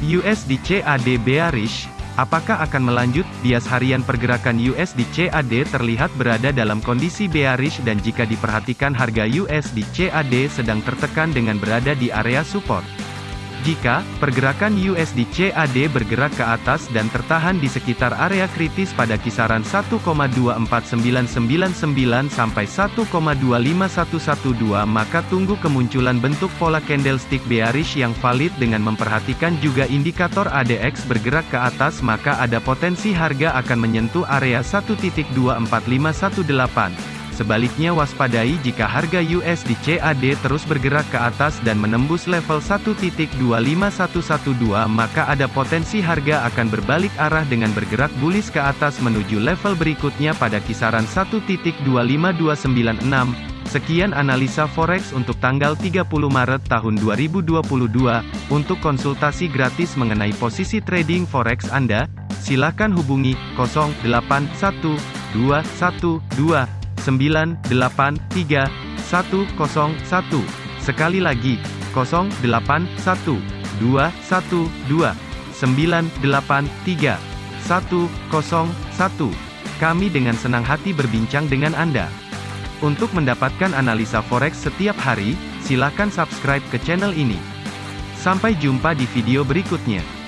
USD CAD bearish, apakah akan melanjut? Bias harian pergerakan USD CAD terlihat berada dalam kondisi bearish dan jika diperhatikan harga USD CAD sedang tertekan dengan berada di area support. Jika pergerakan USD CAD bergerak ke atas dan tertahan di sekitar area kritis pada kisaran 1,24999 sampai 1,25112 maka tunggu kemunculan bentuk pola candlestick bearish yang valid dengan memperhatikan juga indikator ADX bergerak ke atas maka ada potensi harga akan menyentuh area 1.24518. Sebaliknya waspadai jika harga USD CAD terus bergerak ke atas dan menembus level 1.25112 maka ada potensi harga akan berbalik arah dengan bergerak bullish ke atas menuju level berikutnya pada kisaran 1.25296. Sekian analisa forex untuk tanggal 30 Maret tahun 2022. Untuk konsultasi gratis mengenai posisi trading forex Anda, silakan hubungi 081212 983 101. Sekali lagi, 081 212 983 101. Kami dengan senang hati berbincang dengan Anda. Untuk mendapatkan analisa forex setiap hari, silakan subscribe ke channel ini. Sampai jumpa di video berikutnya.